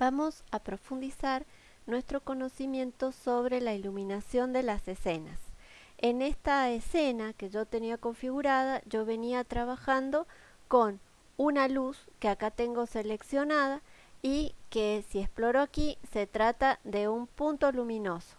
vamos a profundizar nuestro conocimiento sobre la iluminación de las escenas. En esta escena que yo tenía configurada, yo venía trabajando con una luz que acá tengo seleccionada y que si exploro aquí se trata de un punto luminoso.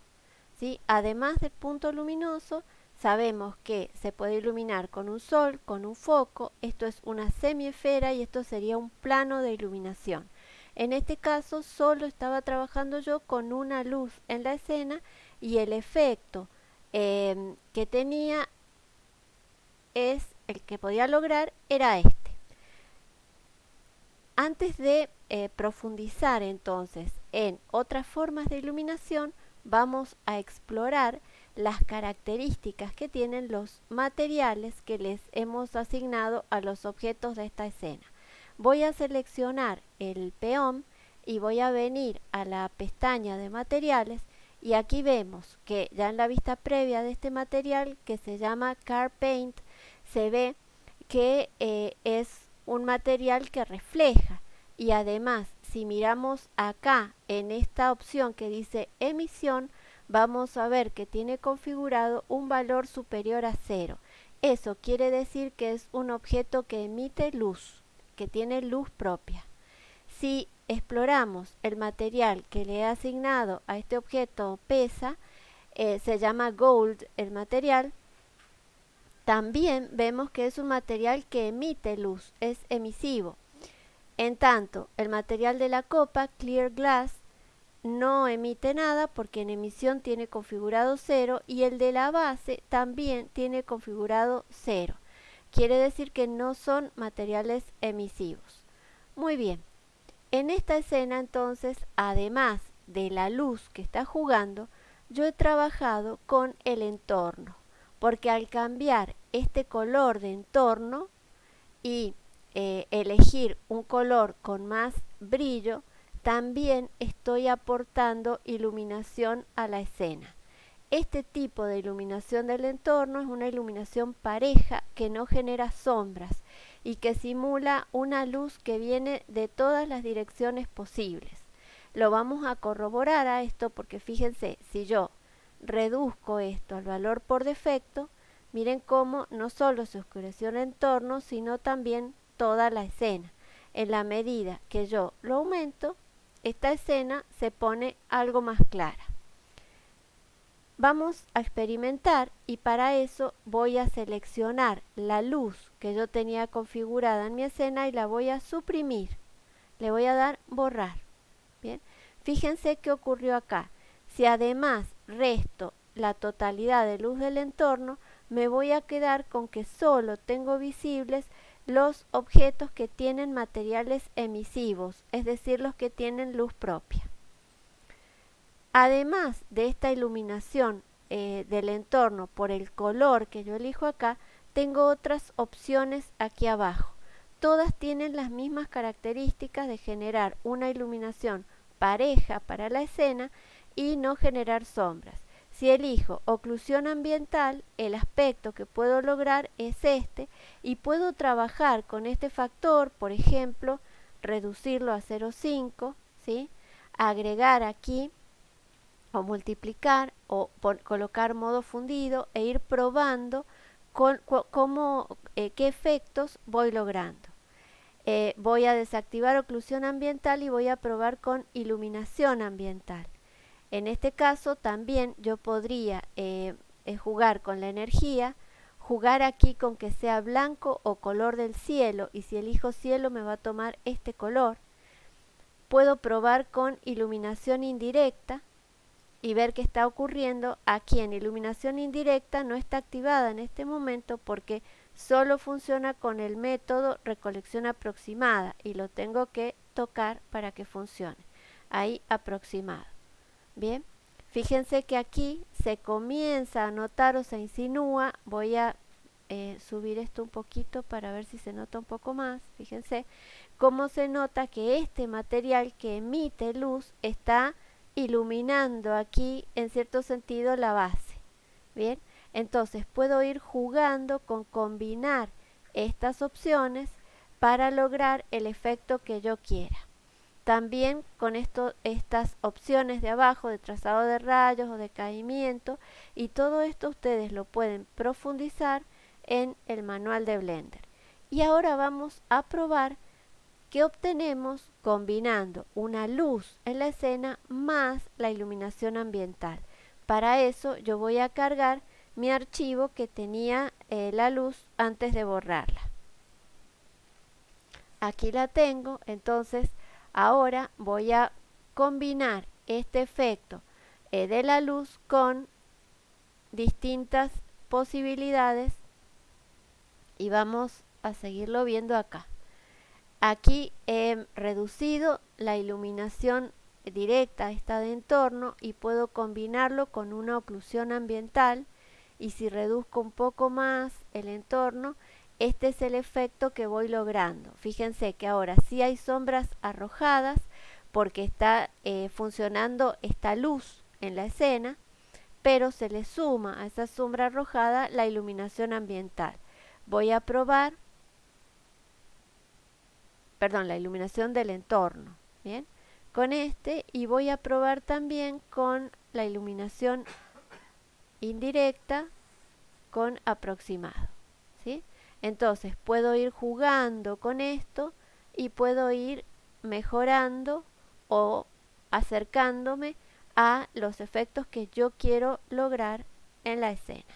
¿sí? Además del punto luminoso, sabemos que se puede iluminar con un sol, con un foco, esto es una semiesfera y esto sería un plano de iluminación. En este caso solo estaba trabajando yo con una luz en la escena y el efecto em, que tenía es el que podía lograr era este. Antes de eh, profundizar entonces en otras formas de iluminación, vamos a explorar las características que tienen los materiales que les hemos asignado a los objetos de esta escena voy a seleccionar el peón y voy a venir a la pestaña de materiales y aquí vemos que ya en la vista previa de este material que se llama Car Paint se ve que eh, es un material que refleja. Y además si miramos acá en esta opción que dice emisión vamos a ver que tiene configurado un valor superior a cero. Eso quiere decir que es un objeto que emite luz que tiene luz propia. Si exploramos el material que le he asignado a este objeto pesa, eh, se llama gold el material, también vemos que es un material que emite luz, es emisivo. En tanto, el material de la copa, clear glass, no emite nada porque en emisión tiene configurado 0 y el de la base también tiene configurado 0. Quiere decir que no son materiales emisivos. Muy bien. En esta escena entonces, además de la luz que está jugando, yo he trabajado con el entorno, porque al cambiar este color de entorno y eh, elegir un color con más brillo, también estoy aportando iluminación a la escena. Este tipo de iluminación del entorno es una iluminación pareja que no genera sombras y que simula una luz que viene de todas las direcciones posibles. Lo vamos a corroborar a esto porque fíjense, si yo reduzco esto al valor por defecto, miren cómo no solo se oscureció el entorno, sino también toda la escena. En la medida que yo lo aumento, esta escena se pone algo más clara. Vamos a experimentar y para eso voy a seleccionar la luz que yo tenía configurada en mi escena y la voy a suprimir. Le voy a dar borrar. Bien, fíjense qué ocurrió acá. Si además resto la totalidad de luz del entorno, me voy a quedar con que solo tengo visibles los objetos que tienen materiales emisivos, es decir, los que tienen luz propia. Además de esta iluminación eh, del entorno por el color que yo elijo acá, tengo otras opciones aquí abajo. Todas tienen las mismas características de generar una iluminación pareja para la escena y no generar sombras. Si elijo oclusión ambiental, el aspecto que puedo lograr es este y puedo trabajar con este factor, por ejemplo, reducirlo a 0,5, ¿sí? agregar aquí o multiplicar o colocar modo fundido e ir probando con, cómo, eh, qué efectos voy logrando. Eh, voy a desactivar oclusión ambiental y voy a probar con iluminación ambiental. En este caso también yo podría eh, jugar con la energía, jugar aquí con que sea blanco o color del cielo y si elijo cielo me va a tomar este color. Puedo probar con iluminación indirecta, y ver qué está ocurriendo aquí en iluminación indirecta no está activada en este momento porque solo funciona con el método recolección aproximada y lo tengo que tocar para que funcione. Ahí aproximado. Bien fíjense que aquí se comienza a notar o se insinúa. Voy a eh, subir esto un poquito para ver si se nota un poco más. Fíjense cómo se nota que este material que emite luz está iluminando aquí en cierto sentido la base. Bien, entonces puedo ir jugando con combinar estas opciones para lograr el efecto que yo quiera. también con esto, estas opciones de abajo de trazado de rayos o de caimiento y todo esto ustedes lo pueden profundizar en el manual de Blender. Y ahora vamos a probar qué obtenemos combinando una luz en la escena más la iluminación ambiental. Para eso yo voy a cargar mi archivo que tenía eh, la luz antes de borrarla. Aquí la tengo, entonces ahora voy a combinar este efecto eh, de la luz con distintas posibilidades y vamos a seguirlo viendo acá. Aquí he reducido la iluminación directa esta de entorno y puedo combinarlo con una oclusión ambiental. Y si reduzco un poco más el entorno este es el efecto que voy logrando. Fíjense que ahora sí hay sombras arrojadas porque está eh, funcionando esta luz en la escena pero se le suma a esa sombra arrojada la iluminación ambiental. Voy a probar perdón la iluminación del entorno bien con este y voy a probar también con la iluminación indirecta con aproximado ¿sí? entonces puedo ir jugando con esto y puedo ir mejorando o acercándome a los efectos que yo quiero lograr en la escena